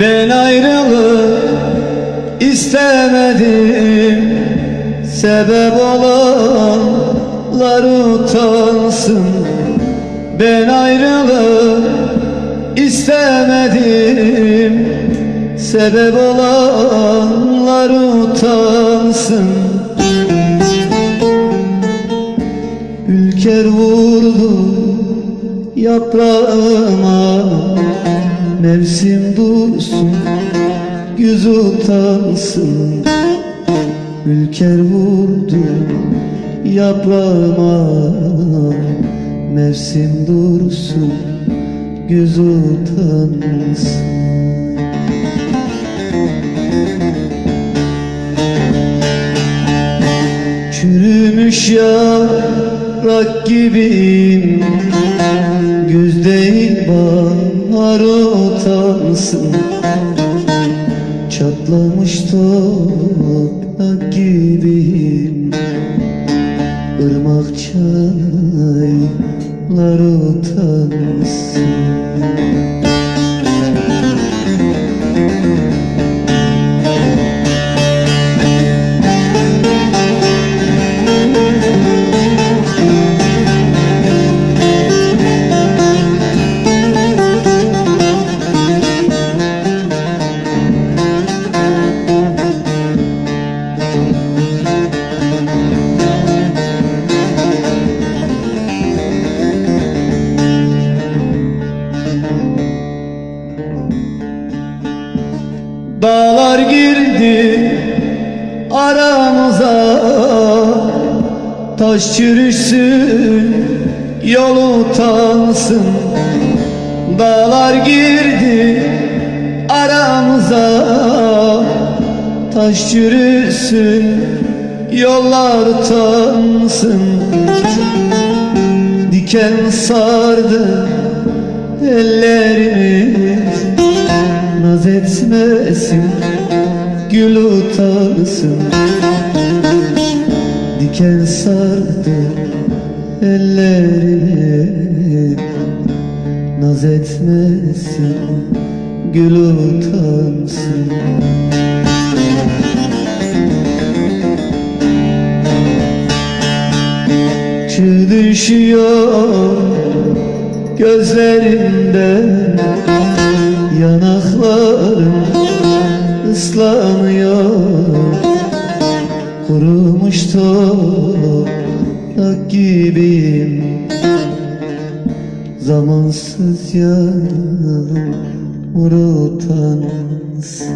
Ben ayrılık istemedim. Sebep olanlar utansın. Ben ayrılık istemedim. Sebep olanlar utansın. Ülker vurdu yaprağıma. Mevsim dursun yüz utansın Ülker vurdu yaprağıma. Mevsim dursun göz utansın Çürümüş yaprak gibiyim Güz değil bahar utansın. Çatlamış toprak gibiyim. Irmak çaylar utansın Dağlar girdi aramıza. Taş çürüsün yol utansın. Dağlar girdi aramıza. Taş çürüsün yollar utansın. Diken sardı ellerimiz Naz etmesin Gül utansın. Diken sardı ellerimi Naz etmesin Gül utansın. Çığ düşüyor gözlerimden Yanaklarım ıslanıyor. Kurumuş toprak gibiyim. Zamansız yağmur utansın